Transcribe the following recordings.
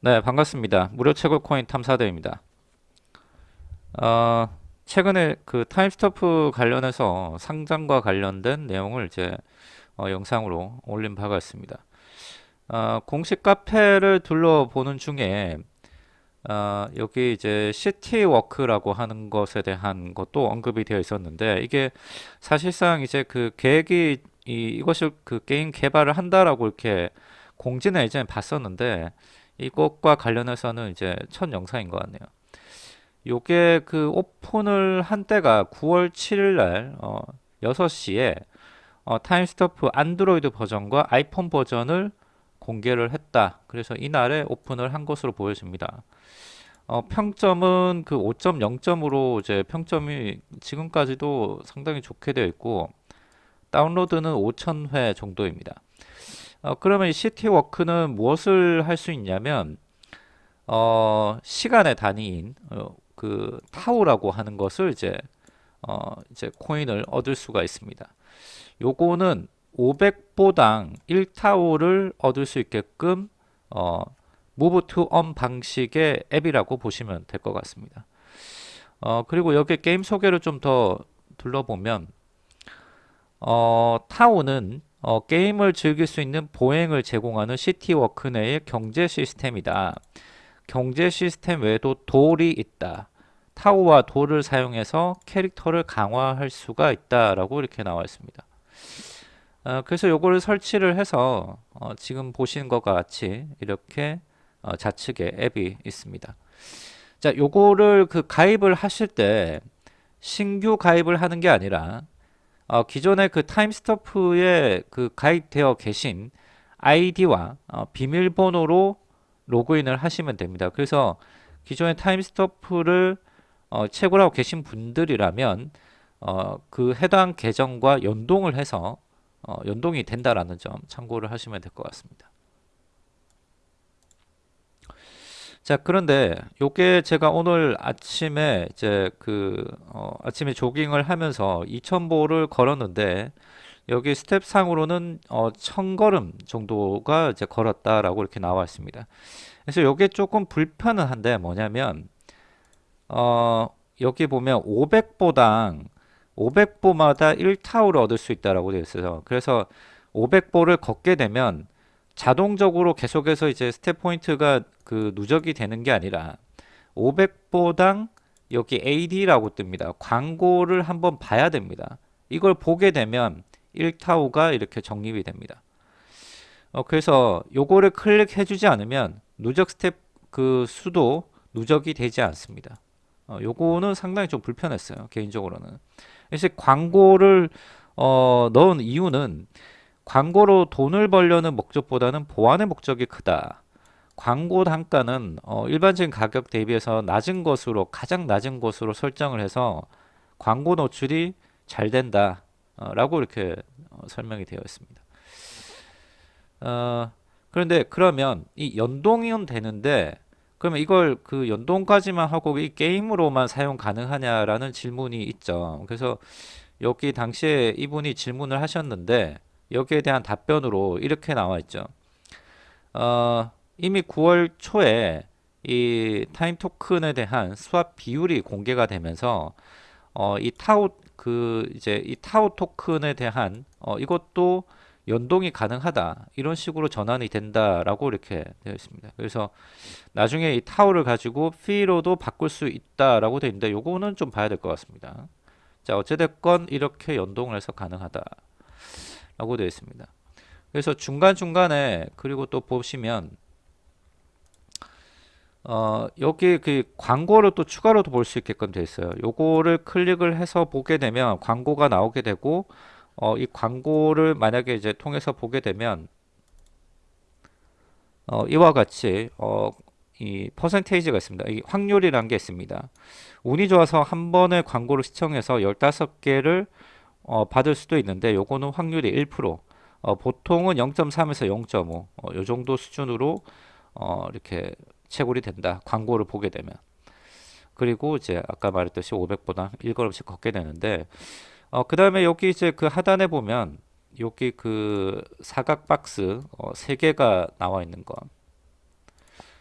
네, 반갑습니다. 무료 채굴 코인 탐사대입니다. 어, 최근에 그 Timestope 관련해서 상장과 관련된 내용을 이제 어, 영상으로 올린 바가 있습니다. 어, 공식 카페를 둘러보는 중에 어, 여기 이제 CityWalk라고 하는 것에 대한 것도 언급이 되어 있었는데 이게 사실상 이제 그 계획이 이, 이것을 그 게임 개발을 한다라고 이렇게 공지는 예전에 봤었는데 이것과 관련해서는 이제 첫 영상인 것 같네요. 요게 그 오픈을 한 때가 9월 7일 날 어, 6시에 어, 타임스토프 안드로이드 버전과 아이폰 버전을 공개를 했다. 그래서 이날에 오픈을 한 것으로 보여집니다. 어, 평점은 그 5.0점으로 이제 평점이 지금까지도 상당히 좋게 되어 있고 다운로드는 5,000회 정도입니다. 어, 그러면 이 시티워크는 무엇을 할 수 있냐면 어, 시간의 단위인 어, 그 타우라고 하는 것을 이제 어, 이제 코인을 얻을 수가 있습니다. 요거는 500보당 1타우를 얻을 수 있게끔 어, move 방식의 앱이라고 보시면 될 것 같습니다. 어, 그리고 여기 게임 소개를 좀 더 둘러보면 어, 타우는 어, 게임을 즐길 수 있는 보행을 제공하는 CityWalk 내의 경제 시스템이다. 경제 시스템 외에도 돌이 있다. 타우와 돌을 사용해서 캐릭터를 강화할 수가 있다라고 이렇게 나와 있습니다. 어, 그래서 요거를 설치를 해서 어, 지금 보시는 것과 같이 이렇게 어, 좌측에 앱이 있습니다. 자, 요거를 그 가입을 하실 때 신규 가입을 하는 게 아니라 어, 기존의 그 타임스토프에 그 가입되어 계신 아이디와 어, 비밀번호로 로그인을 하시면 됩니다. 그래서 기존의 타임스토프를 어, 채굴하고 계신 분들이라면 어, 그 해당 계정과 연동을 해서 어, 연동이 된다라는 점 참고를 하시면 될 것 같습니다. 자 그런데 요게 제가 오늘 아침에 이제 그 어, 아침에 조깅을 하면서 2000보를 걸었는데 여기 스텝 상으로는 어, 1000걸음 정도가 이제 걸었다라고 이렇게 나와 있습니다. 그래서 요게 조금 불편은 한데 뭐냐면 어, 여기 보면 500보당 500보마다 1타우를 얻을 수 있다라고 되어 있어요. 그래서 500보를 걷게 되면 자동적으로 계속해서 이제 step point가 그 누적이 되는 게 아니라 500보당 여기 AD라고 뜹니다. 광고를 한번 봐야 됩니다. 이걸 보게 되면 1타우가 이렇게 적립이 됩니다. 어, 그래서 요거를 클릭해 주지 않으면 누적 스텝 그 수도 누적이 되지 않습니다. 어, 요거는 상당히 좀 불편했어요. 개인적으로는. 그래서 광고를 어, 넣은 이유는 광고로 돈을 벌려는 목적보다는 보안의 목적이 크다. 광고 단가는 어, 일반적인 가격 대비해서 낮은 것으로 가장 낮은 것으로 설정을 해서 광고 노출이 잘 된다 어, 라고 이렇게 어, 설명이 되어 있습니다 어, 그런데 그러면 이 연동은 되는데 그러면 이걸 그 연동까지만 하고 이 게임으로만 사용 가능하냐라는 질문이 있죠 그래서 여기 당시에 이분이 질문을 하셨는데 여기에 대한 답변으로 이렇게 나와 있죠 어, 이미 9월 초에 이 타임 토큰에 대한 swap 비율이 공개가 되면서 어, 이 타우 그 이제 이 타우 토큰에 대한 어, 이것도 연동이 가능하다 이런 식으로 전환이 된다라고 이렇게 되어 있습니다. 그래서 나중에 이 타우를 가지고 피로도 바꿀 수 있다라고 되어 있는데 요거는 좀 봐야 될 것 같습니다. 자 어찌됐건 이렇게 연동을 해서 가능하다 라고 되어 있습니다. 그래서 중간중간에 그리고 또 보시면 어, 여기 그 광고를 또 추가로도 볼수 있게끔 되어 있어요. 요거를 클릭을 해서 보게 되면 광고가 나오게 되고 어, 이 광고를 만약에 이제 통해서 보게 되면 어, 이와 같이 어, 이 퍼센테이지가 있습니다. 이 확률이란 게 있습니다. 운이 좋아서 한 번에 광고를 시청해서 15개를 어, 받을 수도 있는데 요거는 확률이 1% 어, 보통은 0.3에서 0.5 어, 요 정도 수준으로 어, 이렇게 채굴이 된다. 광고를 보게 되면. 그리고 이제 아까 말했듯이 500보다 1걸음씩 걷게 되는데 어, 그 다음에 여기 이제 그 하단에 보면 여기 그 사각 박스 어, 3개가 나와 있는 거.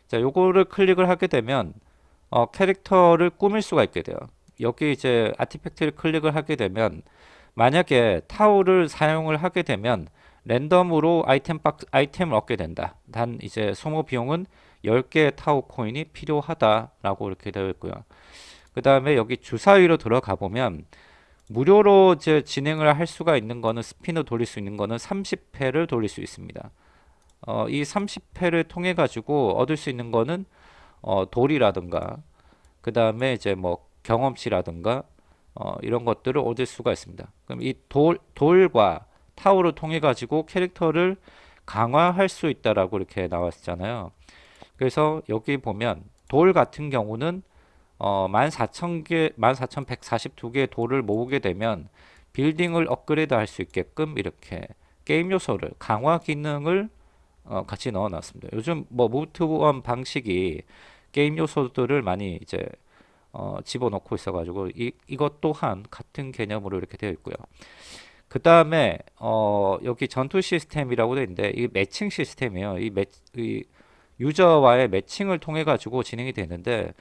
자, 요거를 클릭을 하게 되면 어, 캐릭터를 꾸밀 수가 있게 돼요. 여기 이제 artifact를 클릭을 하게 되면 만약에 타우를 사용을 하게 되면 랜덤으로 아이템 박 아이템을 얻게 된다. 단 이제 소모 비용은 10개의 타우 코인이 필요하다라고 이렇게 되어 있고요. 그 다음에 여기 주사위로 들어가 보면 무료로 이제 진행을 할 수가 있는 거는 spinner 돌릴 수 있는 거는 30회를 돌릴 수 있습니다. 어, 이 30회를 통해 가지고 얻을 수 있는 거는 어, 돌이라든가 그 다음에 이제 뭐 경험치라든가 어, 이런 것들을 얻을 수가 있습니다. 그럼 이 돌, 돌과 타워를 통해 가지고 캐릭터를 강화할 수 있다라고 이렇게 나왔잖아요. 그래서 여기 보면 돌 같은 경우는 어, 14,000개, 14,142개의 돌을 모으게 되면 빌딩을 업그레이드 할 수 있게끔 이렇게 게임 요소를 강화 기능을 어, 같이 넣어 놨습니다. 요즘 뭐 무브투원 방식이 게임 요소들을 많이 이제 어, 집어넣고 있어가지고 이, 이것 또한 같은 개념으로 이렇게 되어 있고요. 그 다음에 어, 여기 전투 시스템이라고 되어 있는데 이 매칭 시스템이에요. 이, 매, 이 유저와의 매칭을 통해 가지고 진행이 되는데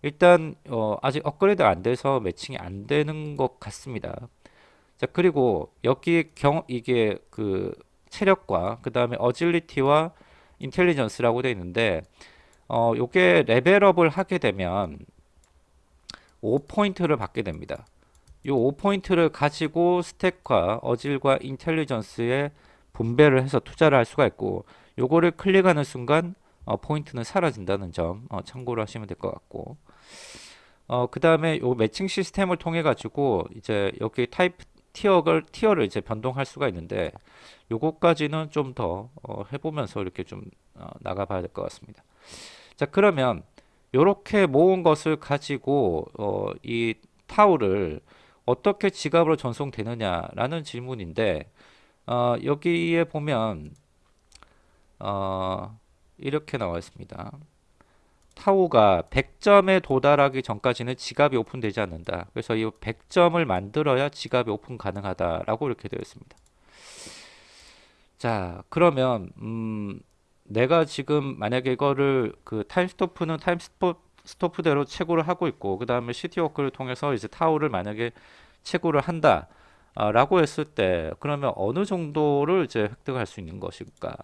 일단 어, 아직 업그레이드 안 돼서 매칭이 안 되는 것 같습니다. 자 그리고 여기 경 이게 그 체력과 그 다음에 어질리티와 인텔리전스라고 되어 있는데 어, 요게 레벨업을 하게 되면 5포인트를 받게 됩니다. 요 5포인트를 가지고 스택과 어질과 인텔리전스에 분배를 해서 투자를 할 수가 있고 요거를 클릭하는 순간 어, 포인트는 사라진다는 점 어, 참고를 하시면 될 것 같고 어, 그 다음에 요 매칭 시스템을 통해 가지고 이제 여기 타입 tier를 tier를 이제 변동할 수가 있는데 요거까지는 좀더 어, 해보면서 이렇게 좀 어, 나가봐야 될 것 같습니다. 자 그러면 요렇게 모은 것을 가지고 어, 이 타우를 어떻게 지갑으로 전송되느냐라는 질문인데 어, 여기에 보면 어, 이렇게 나와 있습니다. 타우가 100점에 도달하기 전까지는 지갑이 오픈되지 않는다. 그래서 이 100점을 만들어야 지갑이 오픈 가능하다라고 이렇게 되어 있습니다. 자, 그러면 음, 내가 지금 만약에 이거를 그 Timestope는 Timestope대로 채굴을 하고 있고 그 다음에 CityWalk를 통해서 이제 타우를 만약에 채굴을 한다 아, 라고 했을 때 그러면 어느 정도를 이제 획득할 수 있는 것일까?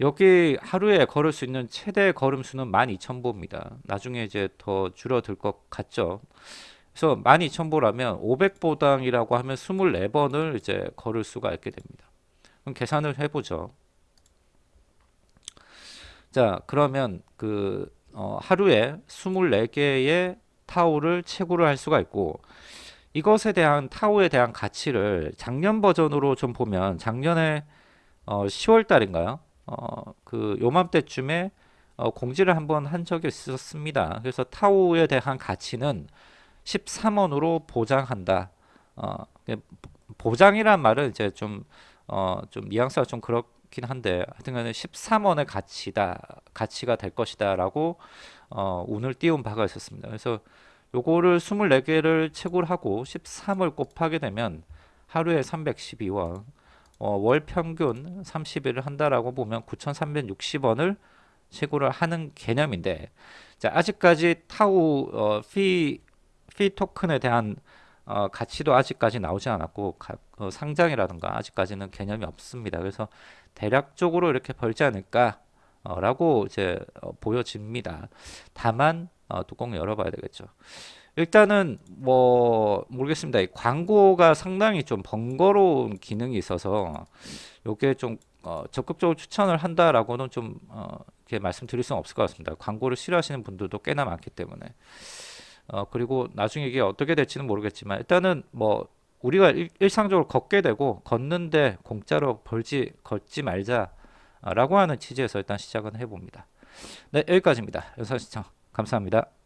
여기 하루에 걸을 수 있는 최대 걸음 수는 12,000보입니다. 나중에 이제 더 줄어들 것 같죠? 그래서 12,000보라면 500보당이라고 하면 24번을 이제 걸을 수가 있게 됩니다. 그럼 계산을 해보죠 자 그러면 그 어, 하루에 24개의 타오를 채굴을 할 수가 있고 이것에 대한 타오에 대한 가치를 작년 버전으로 좀 보면 작년에 어, 10월 달인가요? 어, 그 요맘때쯤에 어, 공지를 한번 한 적이 있었습니다. 그래서 타오에 대한 가치는 13원으로 보장한다. 어, 보장이란 말은 이제 좀, 어, 좀 뉘앙스가 좀 그렇 긴 한데 하여튼간에 13원의 가치다, 가치가 될 것이다 라고 어, 운을 띄운 바가 있었습니다. 그래서 요거를 24개를 채굴 하고 13을 곱하게 되면 하루에 312원 어, 월 평균 30일을 한다라고 보면 9,360원을 채굴을 하는 개념인데 자, 아직까지 타우 어, 피, 피 토큰에 대한 어, 가치도 아직까지 나오지 않았고 가, 어, 상장이라든가 아직까지는 개념이 없습니다. 그래서 대략적으로 이렇게 벌지 않을까 어, 라고 이제 어, 보여집니다. 다만 어, 뚜껑 열어봐야 되겠죠. 일단은 뭐 모르겠습니다. 광고가 상당히 좀 번거로운 기능이 있어서 요게 좀 어, 적극적으로 추천을 한다라고는 좀 어, 이렇게 말씀드릴 수는 없을 것 같습니다. 광고를 싫어하시는 분들도 꽤나 많기 때문에 어, 그리고 나중에 이게 어떻게 될지는 모르겠지만 일단은 뭐 우리가 일, 상적으로 걷게 되고 걷는데 공짜로 벌지 걷지 말자라고 하는 취지에서 일단 시작은 해봅니다. 네 여기까지입니다. 영상 시청 감사합니다.